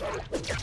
Let's go.